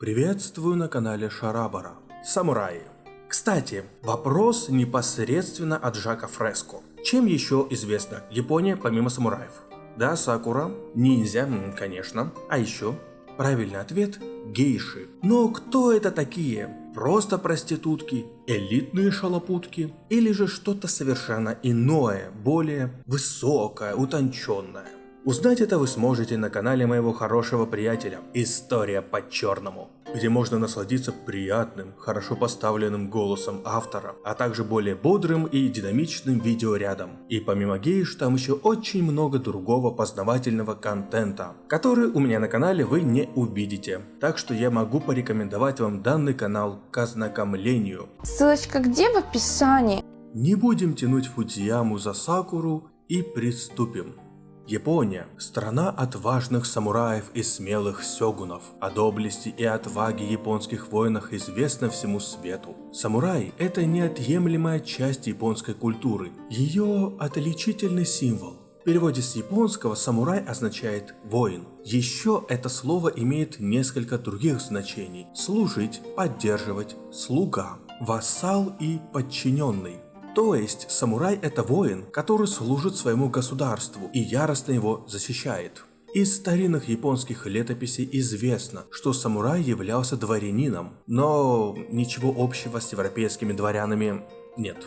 Приветствую на канале Шарабара. Самураи. Кстати, вопрос непосредственно от Жака Фреско. Чем еще известна Япония помимо самураев? Да, сакура, ниндзя, конечно. А еще? Правильный ответ – гейши. Но кто это такие? Просто проститутки, элитные шалопутки или же что-то совершенно иное, более высокое, утонченное? Узнать это вы сможете на канале моего хорошего приятеля «История по-черному», где можно насладиться приятным, хорошо поставленным голосом автора, а также более бодрым и динамичным видеорядом. И помимо гейш, там еще очень много другого познавательного контента, который у меня на канале вы не увидите. Так что я могу порекомендовать вам данный канал к ознакомлению. Ссылочка где в описании? Не будем тянуть Фудзияму за Сакуру и приступим. Япония – страна отважных самураев и смелых сёгунов. О доблести и отваге японских воинах известно всему свету. Самурай – это неотъемлемая часть японской культуры, ее отличительный символ. В переводе с японского самурай означает воин. Еще это слово имеет несколько других значений – служить, поддерживать, слуга, вассал и подчиненный. То есть самурай это воин, который служит своему государству и яростно его защищает. Из старинных японских летописей известно, что самурай являлся дворянином, но ничего общего с европейскими дворянами нет.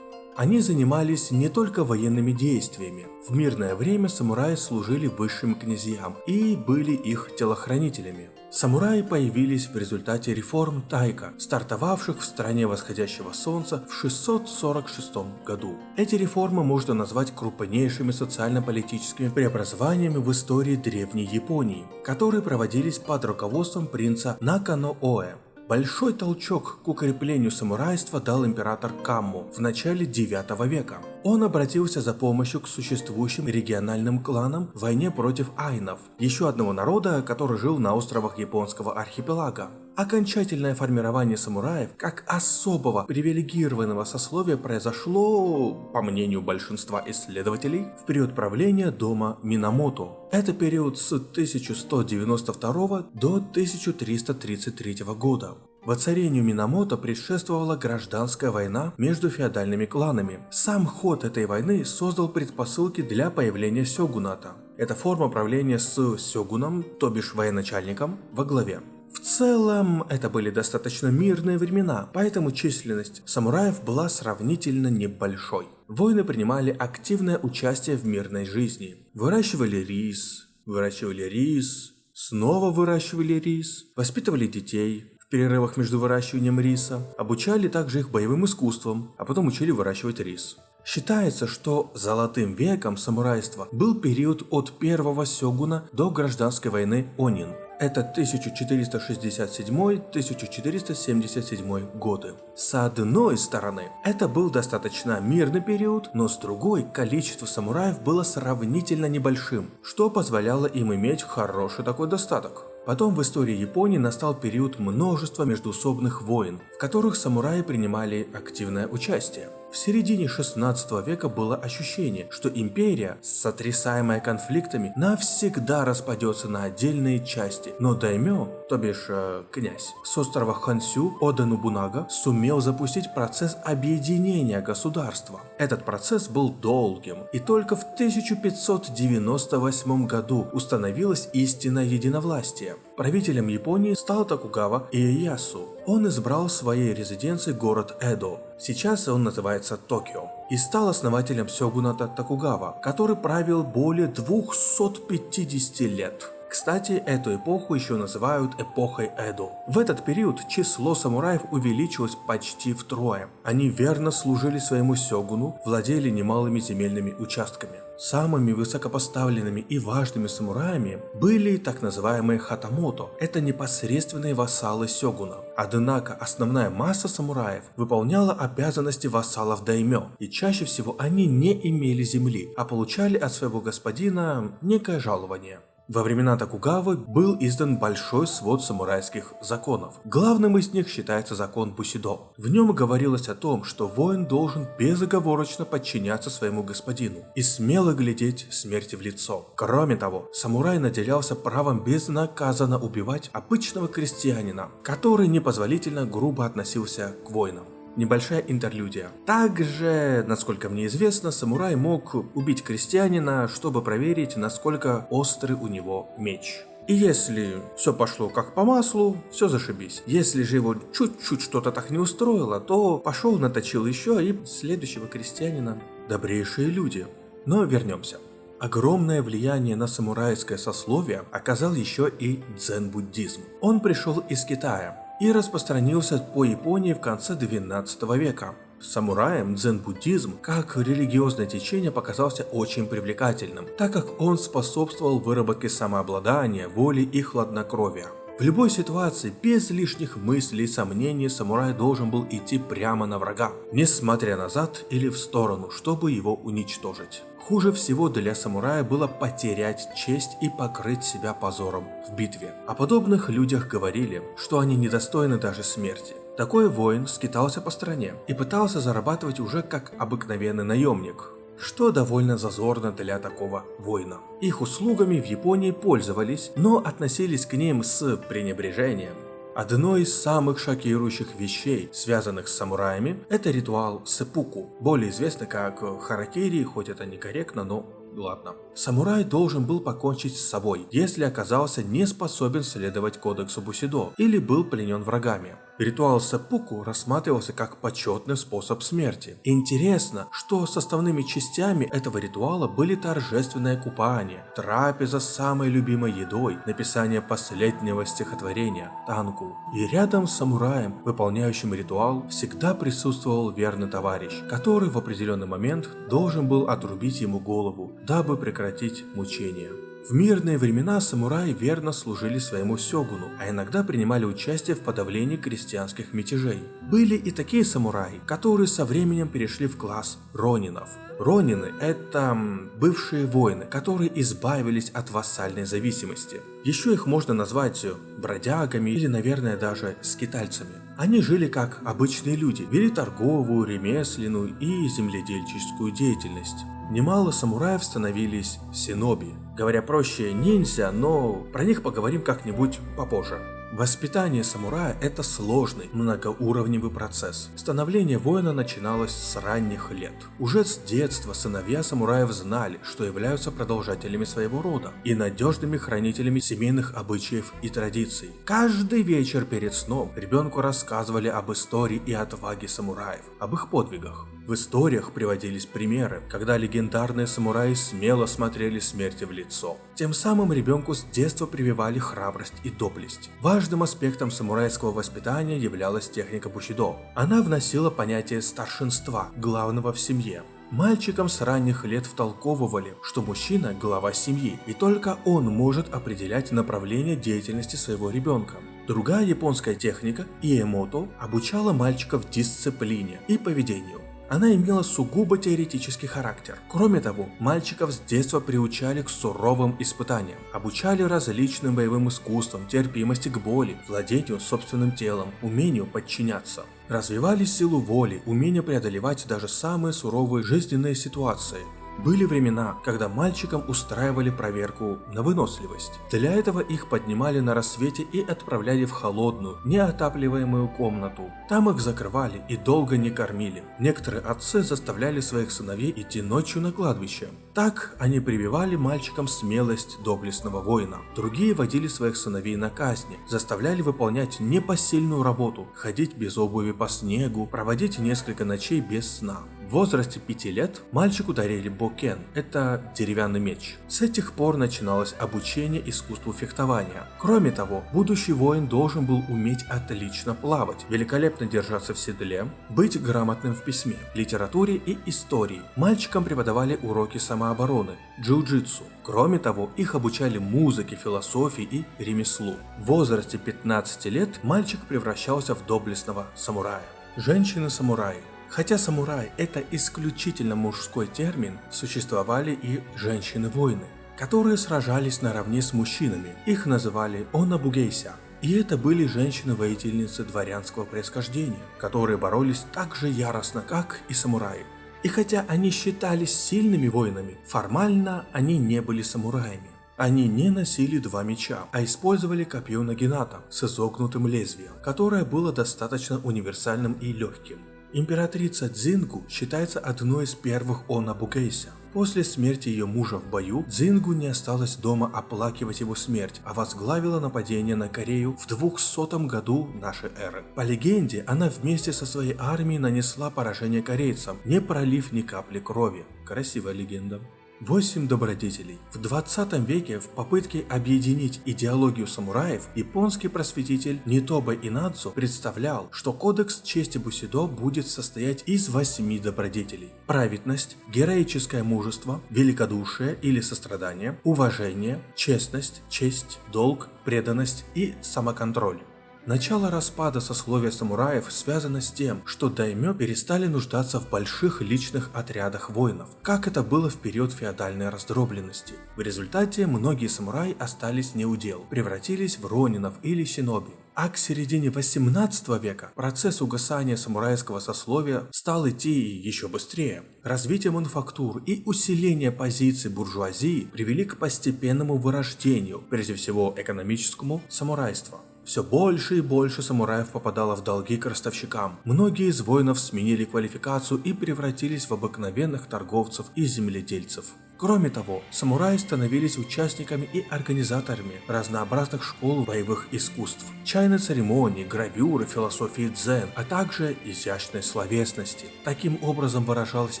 Они занимались не только военными действиями. В мирное время самураи служили высшим князьям и были их телохранителями. Самураи появились в результате реформ Тайка, стартовавших в стране восходящего солнца в 646 году. Эти реформы можно назвать крупнейшими социально-политическими преобразованиями в истории древней Японии, которые проводились под руководством принца Накано Оэ. Большой толчок к укреплению самурайства дал император Камму в начале 9 века. Он обратился за помощью к существующим региональным кланам в войне против айнов, еще одного народа, который жил на островах японского архипелага. Окончательное формирование самураев как особого привилегированного сословия произошло, по мнению большинства исследователей, в период правления дома Минамото. Это период с 1192 до 1333 года. Воцарению Минамото предшествовала гражданская война между феодальными кланами. Сам ход этой войны создал предпосылки для появления сёгуната. Это форма правления с сёгуном, то бишь военачальником, во главе. В целом, это были достаточно мирные времена, поэтому численность самураев была сравнительно небольшой. Воины принимали активное участие в мирной жизни. Выращивали рис, выращивали рис, снова выращивали рис, воспитывали детей, в перерывах между выращиванием риса, обучали также их боевым искусствам, а потом учили выращивать рис. Считается, что золотым веком самурайства был период от первого сёгуна до гражданской войны Онин – это 1467-1477 годы. С одной стороны, это был достаточно мирный период, но с другой, количество самураев было сравнительно небольшим, что позволяло им иметь хороший такой достаток. Потом в истории Японии настал период множества междуусобных войн, в которых самураи принимали активное участие. В середине 16 века было ощущение, что империя, сотрясаемая конфликтами, навсегда распадется на отдельные части, но даймё, то бишь э, князь, с острова Хансю Ода Нобунага сумел запустить процесс объединения государства. Этот процесс был долгим, и только в 1598 году установилось истинное единовластие. Правителем Японии стал Токугава Иэясу. Он избрал своей резиденцией город Эдо. Сейчас он называется Токио. И стал основателем сёгуната Токугава, который правил более 250 лет. Кстати, эту эпоху еще называют эпохой Эдо. В этот период число самураев увеличилось почти втрое. Они верно служили своему сёгуну, владели немалыми земельными участками. Самыми высокопоставленными и важными самураями были так называемые хатамото, это непосредственные вассалы сёгуна. Однако основная масса самураев выполняла обязанности вассалов даймё, и чаще всего они не имели земли, а получали от своего господина некое жалование. Во времена Токугавы был издан большой свод самурайских законов. Главным из них считается закон Бусидо. В нем говорилось о том, что воин должен безоговорочно подчиняться своему господину и смело глядеть смерти в лицо. Кроме того, самурай наделялся правом безнаказанно убивать обычного крестьянина, который непозволительно грубо относился к воинам небольшая интерлюдия. Также, насколько мне известно, самурай мог убить крестьянина, чтобы проверить, насколько острый у него меч. И если все пошло как по маслу, все зашибись. Если же его чуть-чуть что-то так не устроило, то пошел, наточил еще и следующего крестьянина. Добрейшие люди. Но вернемся. Огромное влияние на самурайское сословие оказал еще и дзен-буддизм. Он пришел из Китая, и распространился по Японии в конце 12 века. Самураям дзен-буддизм как религиозное течение показался очень привлекательным, так как он способствовал выработке самообладания, воли и хладнокровия. В любой ситуации, без лишних мыслей и сомнений, самурай должен был идти прямо на врага, не смотря назад или в сторону, чтобы его уничтожить. Хуже всего для самурая было потерять честь и покрыть себя позором в битве. О подобных людях говорили, что они недостойны даже смерти. Такой воин скитался по стране и пытался зарабатывать уже как обыкновенный наемник, что довольно зазорно для такого воина. Их услугами в Японии пользовались, но относились к ним с пренебрежением. Одно из самых шокирующих вещей, связанных с самураями, это ритуал сепуку, более известный как харакири, хоть это некорректно, но ладно. Самурай должен был покончить с собой, если оказался не способен следовать кодексу Бусидо или был пленен врагами. Ритуал саппуку рассматривался как почетный способ смерти. Интересно, что составными частями этого ритуала были торжественное купание, трапеза с самой любимой едой, написание последнего стихотворения «Танку». И рядом с самураем, выполняющим ритуал, всегда присутствовал верный товарищ, который в определенный момент должен был отрубить ему голову, дабы прекратить мучения. В мирные времена самураи верно служили своему сёгуну, а иногда принимали участие в подавлении крестьянских мятежей. Были и такие самураи, которые со временем перешли в класс ронинов. Ронины – это бывшие воины, которые избавились от вассальной зависимости. Еще их можно назвать бродягами или, наверное, даже скитальцами. Они жили как обычные люди, вели торговую, ремесленную и земледельческую деятельность. Немало самураев становились синоби, говоря проще ниндзя, но про них поговорим как-нибудь попозже. Воспитание самурая – это сложный, многоуровневый процесс. Становление воина начиналось с ранних лет. Уже с детства сыновья самураев знали, что являются продолжателями своего рода и надежными хранителями семейных обычаев и традиций. Каждый вечер перед сном ребенку рассказывали об истории и отваге самураев, об их подвигах. В историях приводились примеры, когда легендарные самураи смело смотрели смерти в лицо. Тем самым ребенку с детства прививали храбрость и доблесть. Важным аспектом самурайского воспитания являлась техника бушидо. Она вносила понятие старшинства, главного в семье. Мальчикам с ранних лет втолковывали, что мужчина – глава семьи, и только он может определять направление деятельности своего ребенка. Другая японская техника, иэмото, обучала мальчиков дисциплине и поведению. Она имела сугубо теоретический характер. Кроме того, мальчиков с детства приучали к суровым испытаниям, обучали различным боевым искусствам, терпимости к боли, владению собственным телом, умению подчиняться. Развивали силу воли, умение преодолевать даже самые суровые жизненные ситуации, были времена, когда мальчикам устраивали проверку на выносливость. Для этого их поднимали на рассвете и отправляли в холодную, неотапливаемую комнату. Там их закрывали и долго не кормили. Некоторые отцы заставляли своих сыновей идти ночью на кладбище. Так они прививали мальчикам смелость доблестного воина. Другие водили своих сыновей на казни, заставляли выполнять непосильную работу, ходить без обуви по снегу, проводить несколько ночей без сна. В возрасте 5 лет мальчику дарили бокен, это деревянный меч. С этих пор начиналось обучение искусству фехтования. Кроме того, будущий воин должен был уметь отлично плавать, великолепно держаться в седле, быть грамотным в письме, литературе и истории. Мальчикам преподавали уроки самообороны, джиу-джитсу. Кроме того, их обучали музыке, философии и ремеслу. В возрасте 15 лет мальчик превращался в доблестного самурая. Женщины-самураи Хотя самурай – это исключительно мужской термин, существовали и женщины-воины. которые сражались наравне с мужчинами. Их называли онабугейся. И это были женщины-воительницы дворянского происхождения, которые боролись так же яростно, как и самураи. И хотя они считались сильными воинами, формально они не были самураями. Они не носили два меча, а использовали копье Нагината с изогнутым лезвием, которое было достаточно универсальным и легким. Императрица Дзингу считается одной из первых Онабукейся. После смерти ее мужа в бою, Дзингу не осталось дома оплакивать его смерть, а возглавила нападение на Корею в 200 году нашей эры. По легенде, она вместе со своей армией нанесла поражение корейцам, не пролив ни капли крови. Красивая легенда. Восемь добродетелей. В 20 веке в попытке объединить идеологию самураев, японский просветитель Нитоба Инадзу представлял, что кодекс чести Бусидо будет состоять из восьми добродетелей. Праведность, героическое мужество, великодушие или сострадание, уважение, честность, честь, долг, преданность и самоконтроль. Начало распада сословия самураев связано с тем, что даймё перестали нуждаться в больших личных отрядах воинов, как это было в период феодальной раздробленности. В результате многие самураи остались неудел, превратились в ронинов или синоби. А к середине 18 века процесс угасания самурайского сословия стал идти еще быстрее. Развитие мануфактур и усиление позиций буржуазии привели к постепенному вырождению, прежде всего экономическому, самурайства. Все больше и больше самураев попадало в долги к ростовщикам. Многие из воинов сменили квалификацию и превратились в обыкновенных торговцев и земледельцев. Кроме того, самураи становились участниками и организаторами разнообразных школ боевых искусств, чайной церемонии, гравюры, философии дзен, а также изящной словесности. Таким образом выражалась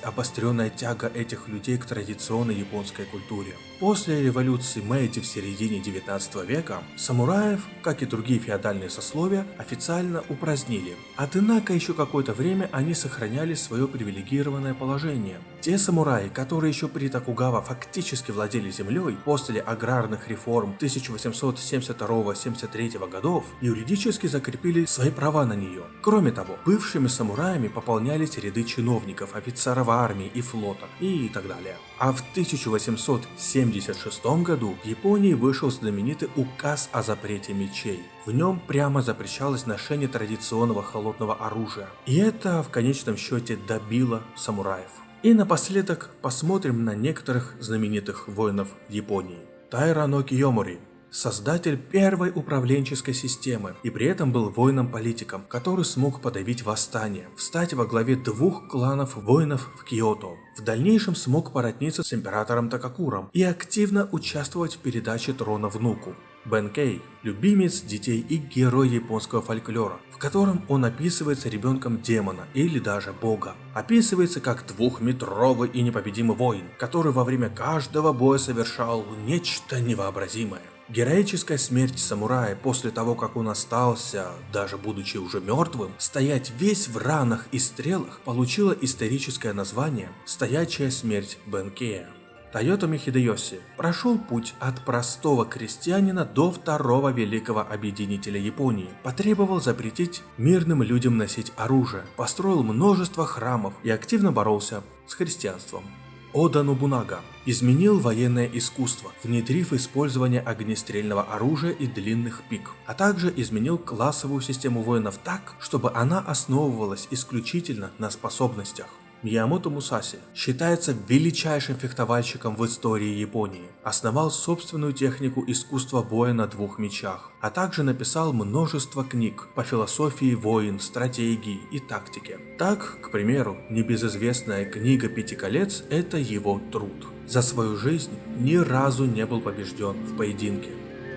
обостренная тяга этих людей к традиционной японской культуре. После революции Мэйти в середине 19 века самураев, как и другие феодальные сословия, официально упразднили. Однако еще какое-то время они сохраняли свое привилегированное положение. Те самураи, которые еще при Токугава фактически владели землей после аграрных реформ 1872-73 годов, юридически закрепили свои права на нее. Кроме того, бывшими самураями пополнялись ряды чиновников, офицеров армии и флота и так далее. А в 1876 году в Японии вышел знаменитый указ о запрете мечей. В нем прямо запрещалось ношение традиционного холодного оружия. И это в конечном счете добило самураев. И напоследок посмотрим на некоторых знаменитых воинов Японии. Тайрано Киомори создатель первой управленческой системы и при этом был воином-политиком, который смог подавить восстание, встать во главе двух кланов воинов в Киото. В дальнейшем смог породниться с императором Такакуром и активно участвовать в передаче трона внуку. Бен Кей – любимец детей и герой японского фольклора, в котором он описывается ребенком демона или даже бога. Описывается как двухметровый и непобедимый воин, который во время каждого боя совершал нечто невообразимое. Героическая смерть самурая после того, как он остался, даже будучи уже мертвым, стоять весь в ранах и стрелах, получила историческое название «Стоячая смерть Бенкея». Тойотоми Хидеоси прошел путь от простого крестьянина до второго великого объединителя Японии, потребовал запретить мирным людям носить оружие, построил множество храмов и активно боролся с христианством. Ода Нобунага изменил военное искусство, внедрив использование огнестрельного оружия и длинных пик, а также изменил классовую систему воинов так, чтобы она основывалась исключительно на способностях. Миямото Мусаси считается величайшим фехтовальщиком в истории Японии, основал собственную технику искусства боя на двух мечах, а также написал множество книг по философии воин, стратегии и тактике. Так, к примеру, небезызвестная книга «Пяти колец» – это его труд. За свою жизнь ни разу не был побежден в поединке.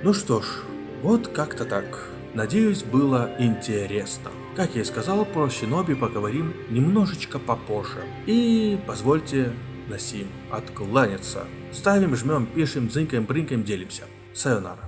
Ну что ж, вот как-то так. Надеюсь, было интересно. Как я и сказал, про Шиноби поговорим немножечко попозже. И позвольте на сим откланяться. Ставим, жмем, пишем, дзынькаем, брынкаем, делимся. Сайонара.